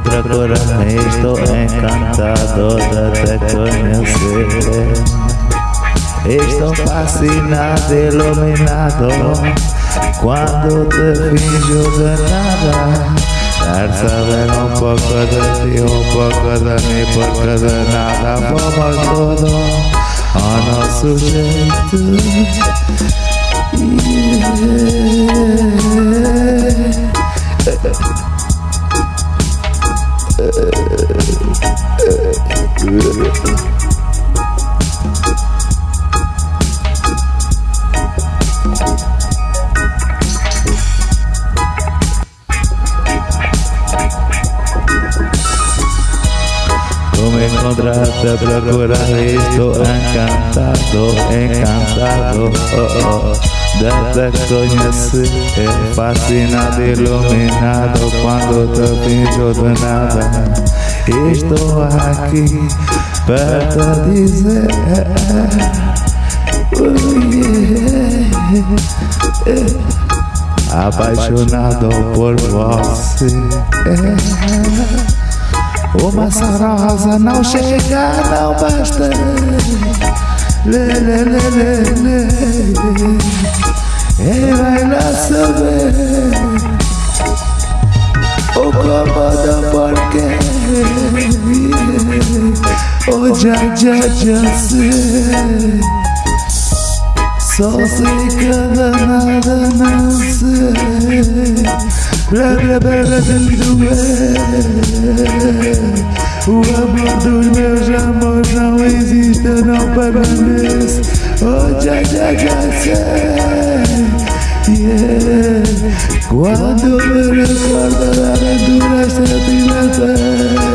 pra curar Estou encantado de te conhecer Estou fascinado, iluminado Quando te finjo de nada. Quero saber um pouco de ti, um pouco de mim Porque de nada. Vamos todo ao nosso jeito yeah. Procurar estou encantado, encantado oh, oh. Desde te conheci, fascinado, iluminado Quando te finjo de nada Estou aqui para dizer Apaixonado por você uma rosa não chega, não basta. Lê, lê, lê, lê, lê. E vai lá saber. O comando porque O já, já, já sei Só sei que nada não sei. Blá, blá, blá, blá, O amor dos meus amores não existe, não permanece. Oh, já, já, já sei yeah. Quando me recordo da aventuras sentimentais.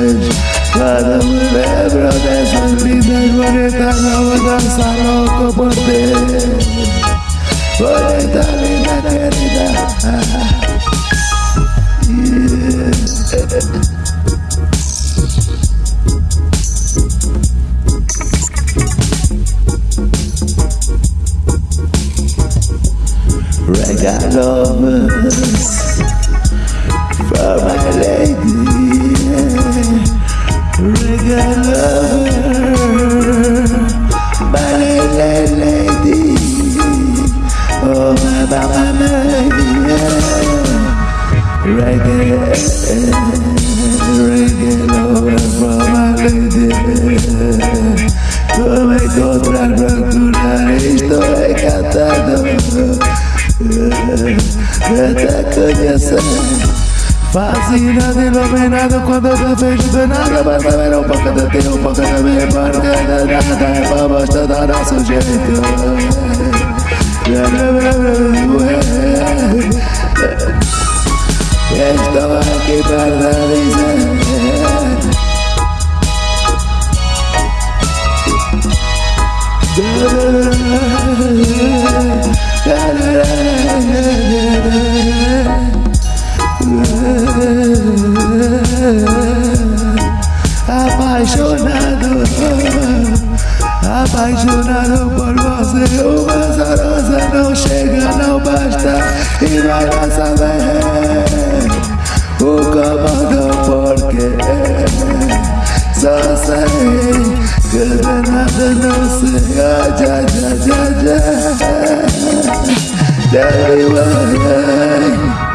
Quando me lembro dessas lindas bonitas Não vou dançar louco por ti Bonita, linda, querida Reggae lovers for my lady. Reggae lover, my lady. Oh my mama, reggae. Reggae lover te conhecer Fascinado, iluminado quando te vejo de nada Mas ver um pouco de ti, um pouco de mim Porque de nada é pra mostrar do nosso jeito Estou aqui para dizer Apaixonado, apaixonado por você. Uma zarosa não chega, não basta. E vai lá saber o comando porque Só sei que nada não ah, já, já, já, já. Me why